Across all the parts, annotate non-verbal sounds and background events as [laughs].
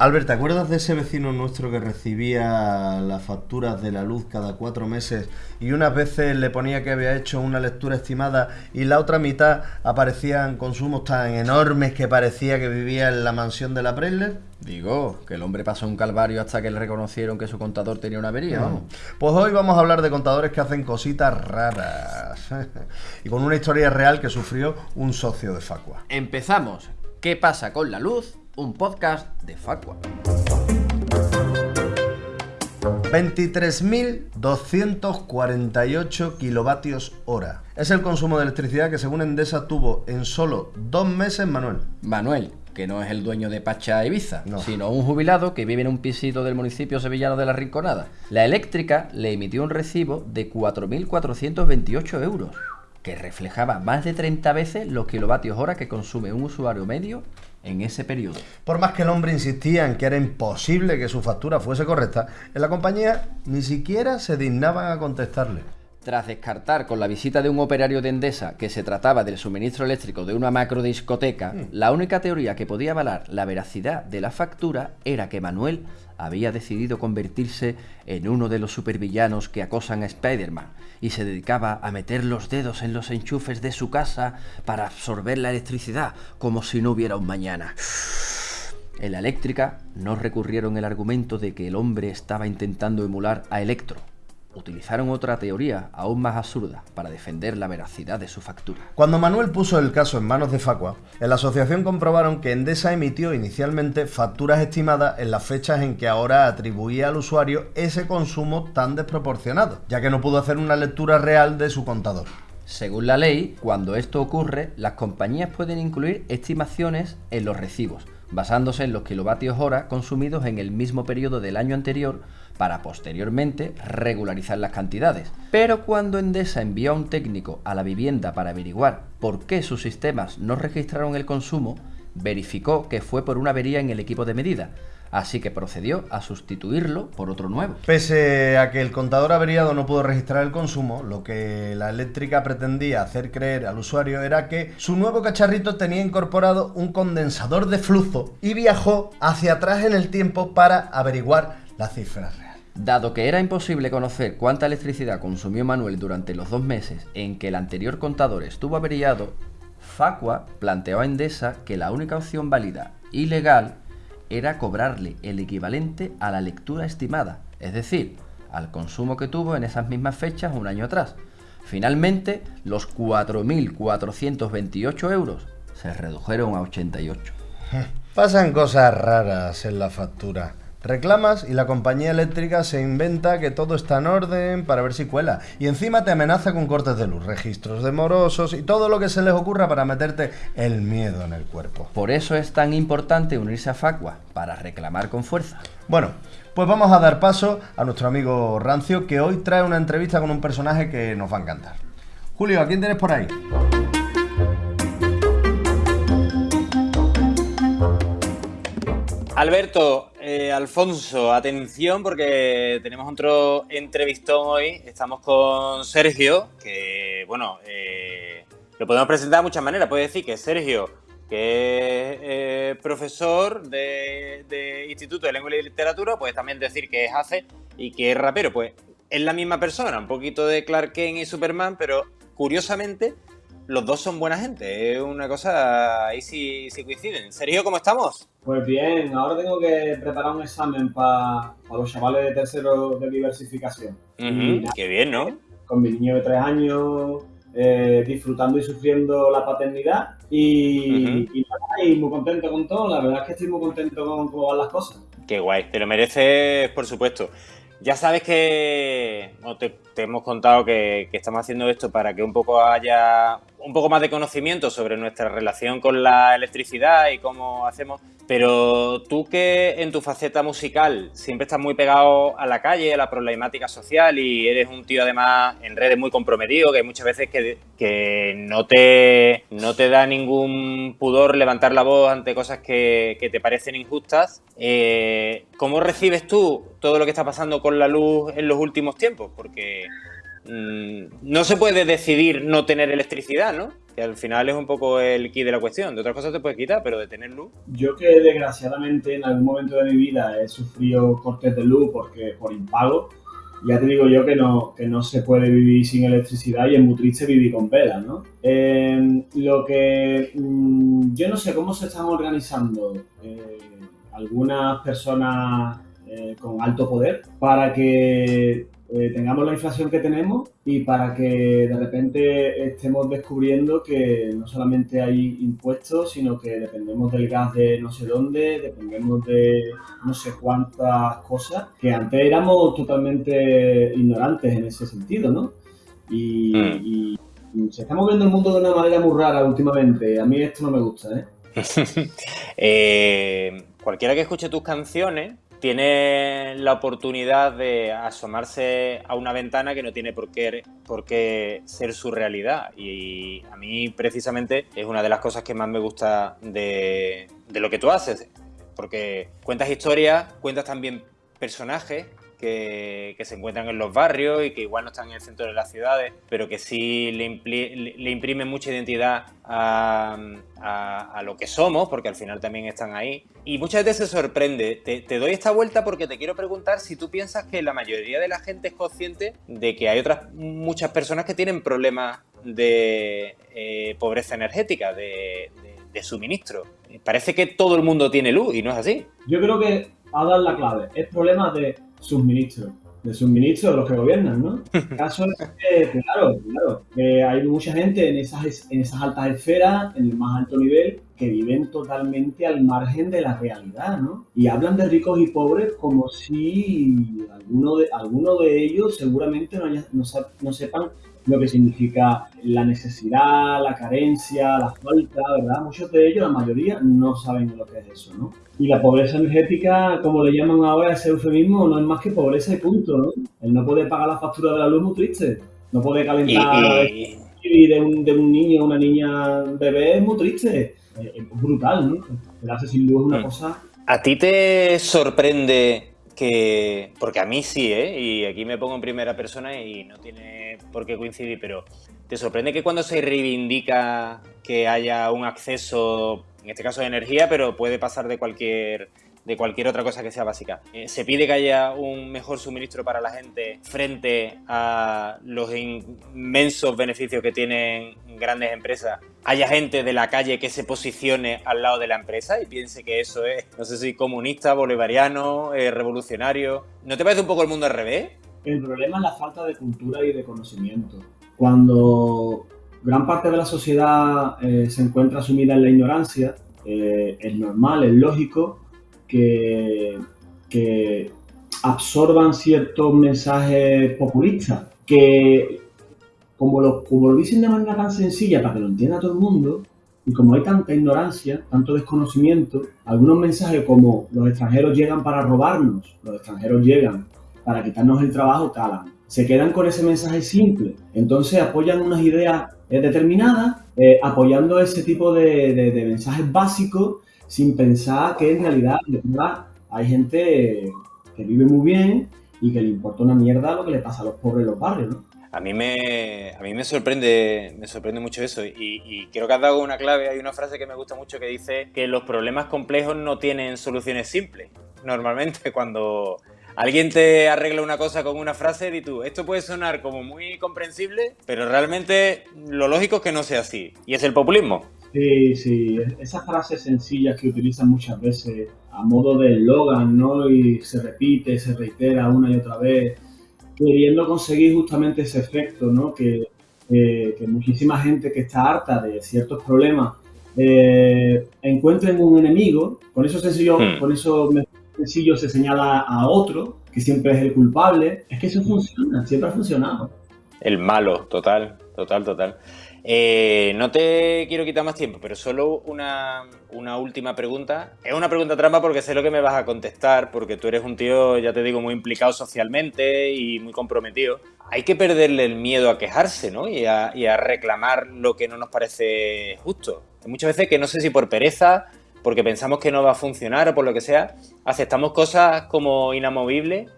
Albert, ¿te acuerdas de ese vecino nuestro que recibía las facturas de la luz cada cuatro meses y unas veces le ponía que había hecho una lectura estimada y la otra mitad aparecían consumos tan enormes que parecía que vivía en la mansión de la Preller? Digo, que el hombre pasó un calvario hasta que le reconocieron que su contador tenía una avería, vamos. Pues hoy vamos a hablar de contadores que hacen cositas raras [laughs] y con una historia real que sufrió un socio de Facua. Empezamos. ¿Qué pasa con la luz? Un podcast de Facua. 23.248 kilovatios hora. Es el consumo de electricidad que según Endesa tuvo en solo dos meses Manuel. Manuel, que no es el dueño de Pacha Ibiza, No. sino un jubilado que vive en un pisito del municipio sevillano de La Rinconada. La eléctrica le emitió un recibo de 4.428 euros, que reflejaba más de 30 veces los kilovatios hora que consume un usuario medio en ese periodo. Por más que el hombre insistía en que era imposible que su factura fuese correcta, en la compañía ni siquiera se dignaban a contestarle. Tras descartar con la visita de un operario de Endesa que se trataba del suministro eléctrico de una macro discoteca, la única teoría que podía avalar la veracidad de la factura era que Manuel había decidido convertirse en uno de los supervillanos que acosan a Spider-Man y se dedicaba a meter los dedos en los enchufes de su casa para absorber la electricidad como si no hubiera un mañana. En la eléctrica no recurrieron el argumento de que el hombre estaba intentando emular a Electro. Utilizaron otra teoría aún más absurda para defender la veracidad de su factura. Cuando Manuel puso el caso en manos de Facua, en la asociación comprobaron que Endesa emitió inicialmente facturas estimadas en las fechas en que ahora atribuía al usuario ese consumo tan desproporcionado, ya que no pudo hacer una lectura real de su contador. Según la ley, cuando esto ocurre, las compañías pueden incluir estimaciones en los recibos, basándose en los kilovatios hora consumidos en el mismo periodo del año anterior para posteriormente regularizar las cantidades. Pero cuando Endesa envió a un técnico a la vivienda para averiguar por qué sus sistemas no registraron el consumo, verificó que fue por una avería en el equipo de medida, así que procedió a sustituirlo por otro nuevo. Pese a que el contador averiado no pudo registrar el consumo, lo que la eléctrica pretendía hacer creer al usuario era que su nuevo cacharrito tenía incorporado un condensador de flujo y viajó hacia atrás en el tiempo para averiguar la cifra real. Dado que era imposible conocer cuánta electricidad consumió Manuel durante los dos meses en que el anterior contador estuvo averiado, Facua planteó a Endesa que la única opción válida y legal era cobrarle el equivalente a la lectura estimada, es decir, al consumo que tuvo en esas mismas fechas un año atrás. Finalmente, los 4.428 euros se redujeron a 88. [laughs] Pasan cosas raras en la factura. Reclamas y la compañía eléctrica se inventa que todo está en orden para ver si cuela. Y encima te amenaza con cortes de luz, registros de morosos y todo lo que se les ocurra para meterte el miedo en el cuerpo. Por eso es tan importante unirse a Facua, para reclamar con fuerza. Bueno, pues vamos a dar paso a nuestro amigo Rancio que hoy trae una entrevista con un personaje que nos va a encantar. Julio, ¿a quién tienes por ahí? Alberto, eh, Alfonso, atención porque tenemos otro entrevistón hoy. Estamos con Sergio, que bueno, eh, lo podemos presentar de muchas maneras. Puedes decir que Sergio, que es eh, profesor de, Instituto de Lengua y Literatura, puedes también decir que es hace y que es rapero. Pues es la misma persona, un poquito de Clark Kent y Superman, pero curiosamente los dos son buena gente. Es una cosa, ahí sí, sí coinciden. Sergio, ¿cómo estamos? Pues bien, ahora tengo que preparar un examen para los chavales de tercero de diversificación. Nada, Qué bien, ¿no? Con mi niño de tres años, eh, disfrutando y sufriendo la paternidad. Y, nada, y muy contento con todo. La verdad es que estoy muy contento con cómo van las cosas. Qué guay, te lo mereces, por supuesto. Ya sabes que bueno, te, te hemos contado que, que estamos haciendo esto para que un poco haya un poco más de conocimiento sobre nuestra relación con la electricidad y cómo hacemos. Pero tú que en tu faceta musical siempre estás muy pegado a la calle, a la problemática social y eres un tío además en redes muy comprometido, que hay muchas veces que, que no, te, no te da ningún pudor levantar la voz ante cosas que, que te parecen injustas. Eh, ¿Cómo recibes tú todo lo que está pasando con la luz en los últimos tiempos? Porque mm, no se puede decidir no tener electricidad, ¿no? Que al final es un poco el key de la cuestión. De otras cosas te puedes quitar, pero de tener luz. Yo que desgraciadamente en algún momento de mi vida he sufrido cortes de luz porque por impago, ya te digo yo que no, que no se puede vivir sin electricidad y es muy triste vivir con velas, ¿no? Eh, lo que mm, yo no sé cómo se están organizando eh, algunas personas eh, con alto poder para que tengamos la inflación que tenemos y para que de repente estemos descubriendo que no solamente hay impuestos, sino que dependemos del gas de no sé dónde, dependemos de no sé cuántas cosas, que antes éramos totalmente ignorantes en ese sentido, ¿no? Y, Mm. y- se está moviendo el mundo de una manera muy rara últimamente. A mí esto no me gusta, ¿eh? [laughs] Eh, cualquiera que escuche tus canciones tiene la oportunidad de asomarse a una ventana que no tiene por qué, ser su realidad. Y a mí precisamente es una de las cosas que más me gusta de lo que tú haces. Porque cuentas historias, cuentas también personajes que, se encuentran en los barrios y que igual no están en el centro de las ciudades, pero que sí le, impli- le- imprimen mucha identidad a, a- lo que somos, porque al final también están ahí. Y muchas veces se sorprende. Te, te doy esta vuelta porque te quiero preguntar si tú piensas que la mayoría de la gente es consciente de que hay otras muchas personas que tienen problemas de eh, pobreza energética, de, de- de suministro. Parece que todo el mundo tiene luz y no es así. Yo creo que ha dado la clave. Es problema de suministro. De suministro de los que gobiernan, ¿no? [laughs] El caso es que, claro, claro, que hay mucha gente en esas, en esas altas esferas, en el más alto nivel, que viven totalmente al margen de la realidad, ¿no? Y hablan de ricos y pobres como si alguno de, alguno de ellos seguramente no, haya- no, no sepan lo que significa la necesidad, la carencia, la falta, ¿verdad? Muchos de ellos, la mayoría, no saben lo que es eso, ¿no? Y la pobreza energética, como le llaman ahora ese eufemismo, no es más que pobreza y punto, ¿no? El no poder pagar la factura de la luz muy triste. No poder calentar y- y de un, de un niño o una niña bebé es muy triste. Es, es brutal, ¿no? Quedarse sin luz es una Mm. cosa... ¿A ti te sorprende que, porque a mí sí, ¿eh? y aquí me pongo en primera persona y no tiene por qué coincidir, pero ¿te sorprende que cuando se reivindica que haya un acceso, en este caso de energía, pero puede pasar de cualquier de cualquier otra cosa que sea básica. Eh, se pide que haya un mejor suministro para la gente frente a los inmensos beneficios que tienen grandes empresas. Haya gente de la calle que se posicione al lado de la empresa y piense que eso es, no sé si comunista, bolivariano, eh, revolucionario. ¿No te parece un poco el mundo al revés? El problema es la falta de cultura y de conocimiento. Cuando gran parte de la sociedad eh, se encuentra sumida en la ignorancia, es normal, es lógico que, absorban ciertos mensajes populistas que, como lo, como lo dicen de manera tan sencilla para que lo entienda todo el mundo, y como hay tanta ignorancia, tanto desconocimiento, algunos mensajes como los extranjeros llegan para robarnos, los extranjeros llegan para quitarnos el trabajo. Se quedan con ese mensaje simple. Entonces apoyan unas ideas eh, determinadas, eh, apoyando ese tipo de, de- de mensajes básicos, sin pensar que en realidad hay gente que vive muy bien y que le importa una mierda lo que le pasa a los pobres en los barrios, ¿no? A mí me, a mí me sorprende, me sorprende mucho eso y, y creo que has dado una clave. Hay una frase que me gusta mucho que dice que los problemas complejos no tienen soluciones simples. Normalmente [laughs] cuando alguien te arregla una cosa con una frase, di tú, esto puede sonar como muy comprensible, pero realmente lo lógico es que no sea así. Y es el populismo. Sí, sí, esas frases sencillas que utilizan muchas veces a modo de eslogan, ¿no? Y se repite, se reitera una y otra vez, queriendo conseguir justamente ese efecto, ¿no? Que, eh, que muchísima gente que está harta de ciertos problemas eh, encuentren un enemigo, con eso sencillo, Hmm. con eso sencillo se señala a otro, que siempre es el culpable. Es que eso funciona, siempre ha funcionado. El malo, total, total, total. Eh, no te quiero quitar más tiempo, pero solo una, última pregunta. Es una pregunta trampa porque sé lo que me vas a contestar, porque tú eres un tío, ya te digo, muy implicado socialmente y muy comprometido. Hay que perderle el miedo a quejarse, ¿no? Y a, y a reclamar lo que no nos parece justo. Muchas veces que no sé si por pereza, porque pensamos que no va a funcionar o por lo que sea, aceptamos cosas como inamovibles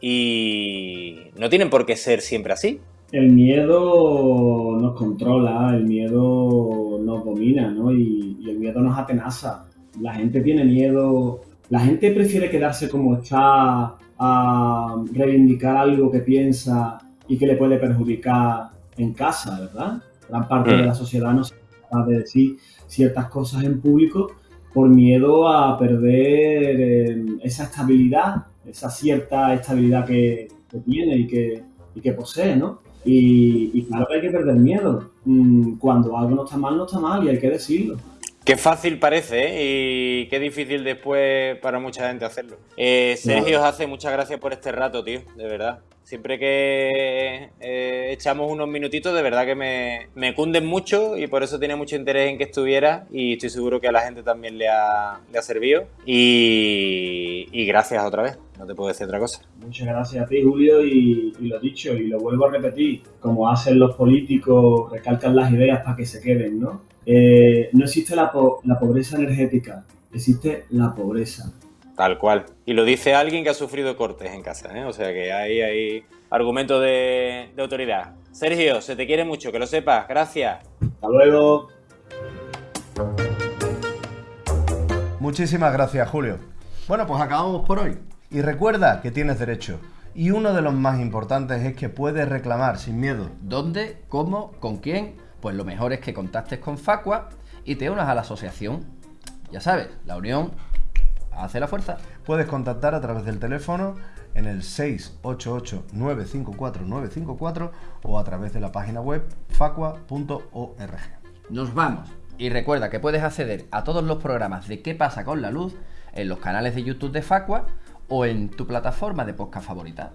y no tienen por qué ser siempre así. El miedo nos controla, el miedo nos domina, ¿no? Y, y el miedo nos atenaza. La gente tiene miedo, la gente prefiere quedarse como está a reivindicar algo que piensa y que le puede perjudicar en casa, ¿verdad? Gran parte de la Mm. sociedad no se capaz de decir ciertas cosas en público por miedo a perder eh, esa estabilidad, esa cierta estabilidad que, que tiene y que, y que posee, ¿no? Y, y claro que hay que perder miedo. Mm, Cuando algo no está mal, no está mal y hay que decirlo. Qué fácil parece, ¿eh? Y qué difícil después para mucha gente hacerlo. Eh, Sergio hace muchas gracias por este rato, tío, de verdad. Siempre que eh, echamos unos minutitos, de verdad que me, me cunden mucho y por eso tenía mucho interés en que estuviera y estoy seguro que a la gente también le ha, le ha servido. Y, y gracias otra vez, no te puedo decir otra cosa. Muchas gracias a ti, Julio, y, y lo dicho, y lo vuelvo a repetir, como hacen los políticos, recalcan las ideas para que se queden, ¿no? Eh, no existe la, po- la pobreza energética, existe la pobreza. Tal cual. Y lo dice alguien que ha sufrido cortes en casa, ¿eh? O sea que ahí hay argumento de, de autoridad. Sergio, se te quiere mucho, que lo sepas. Gracias. Hasta luego. Muchísimas gracias, Julio. Bueno, pues acabamos por hoy. Y recuerda que tienes derecho. Y uno de los más importantes es que puedes reclamar sin miedo. ¿Dónde? ¿Cómo? ¿Con quién? Pues lo mejor es que contactes con Facua y te unas a la asociación. Ya sabes, la unión hace la fuerza. Puedes contactar a través del teléfono en el 688-954-954 o a través de la página web facua.org. Nos vamos. Y recuerda que puedes acceder a todos los programas de ¿Qué pasa con la luz? en los canales de YouTube de Facua o en tu plataforma de podcast favorita.